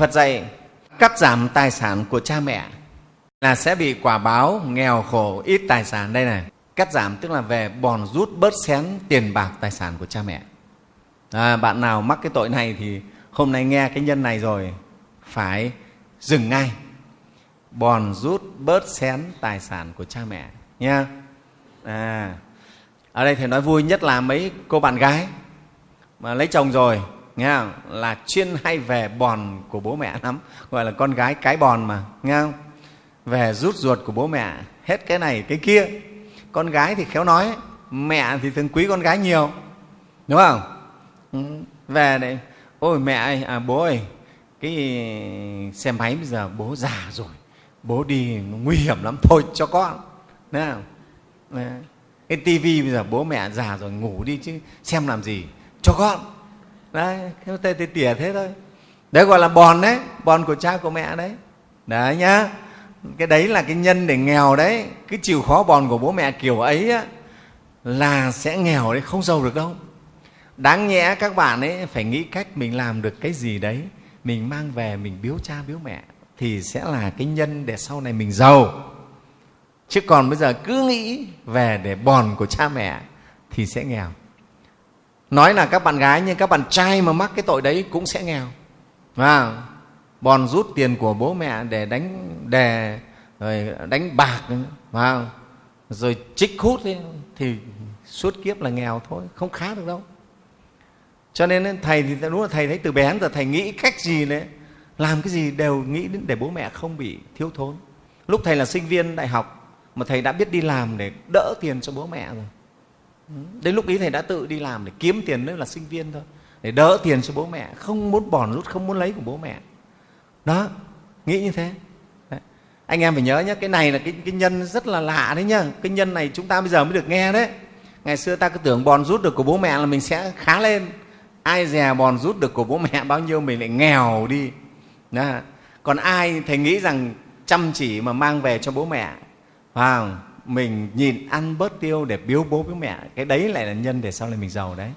phật dạy cắt giảm tài sản của cha mẹ là sẽ bị quả báo nghèo khổ ít tài sản. Đây này cắt giảm tức là về bòn rút bớt xén tiền bạc tài sản của cha mẹ. À, bạn nào mắc cái tội này thì hôm nay nghe cái nhân này rồi phải dừng ngay. Bòn rút bớt xén tài sản của cha mẹ nha à, ở đây thầy nói vui nhất là mấy cô bạn gái mà lấy chồng rồi nghe không? là chuyên hay về bòn của bố mẹ lắm. Gọi là con gái cái bòn mà. Nghe không? Về rút ruột của bố mẹ. Hết cái này cái kia. Con gái thì khéo nói mẹ thì thường quý con gái nhiều. Đúng không? Ừ. Về đấy ôi mẹ ơi à, bố ơi cái xe máy bây giờ bố già rồi. Bố đi nguy hiểm lắm. Thôi cho con. Đấy không? cái tivi bây giờ bố mẹ già rồi ngủ đi chứ. Xem làm gì? Cho con đấy cái tê tê tỉa thế thôi. Đấy gọi là bòn đấy bòn của cha của mẹ đấy. Đấy nhá. Cái đấy là cái nhân để nghèo đấy. Cứ chịu khó bòn của bố mẹ kiểu ấy á, là sẽ nghèo đấy không giàu được đâu. Đáng nhẽ các bạn ấy phải nghĩ cách mình làm được cái gì đấy. Mình mang về mình biếu cha biếu mẹ thì sẽ là cái nhân để sau này mình giàu. Chứ còn bây giờ cứ nghĩ về để bòn của cha mẹ thì sẽ nghèo nói là các bạn gái nhưng các bạn trai mà mắc cái tội đấy cũng sẽ nghèo. Và bòn rút tiền của bố mẹ để đánh đề rồi đánh bạc. Và rồi trích hút ấy, thì suốt kiếp là nghèo thôi không khá được đâu. Cho nên thầy thì đúng là thầy thấy từ bé đến giờ thầy nghĩ cách gì đấy làm cái gì đều nghĩ đến để bố mẹ không bị thiếu thốn. Lúc thầy là sinh viên đại học mà thầy đã biết đi làm để đỡ tiền cho bố mẹ rồi. Ừ. đến lúc ý thầy đã tự đi làm để kiếm tiền nữa là sinh viên thôi. Để đỡ tiền cho bố mẹ không muốn bòn rút không muốn lấy của bố mẹ. Đó nghĩ như thế. Đấy. anh em phải nhớ nhé cái này là cái, cái nhân rất là lạ đấy nhá. Cái nhân này chúng ta bây giờ mới được nghe đấy. Ngày xưa ta cứ tưởng bòn rút được của bố mẹ là mình sẽ khá lên. Ai dè bòn rút được của bố mẹ bao nhiêu mình lại nghèo đi. Đó. còn ai thầy nghĩ rằng chăm chỉ mà mang về cho bố mẹ? Vào mình nhìn ăn bớt tiêu để biếu bố biếu mẹ. Cái đấy lại là nhân để sau này mình giàu đấy.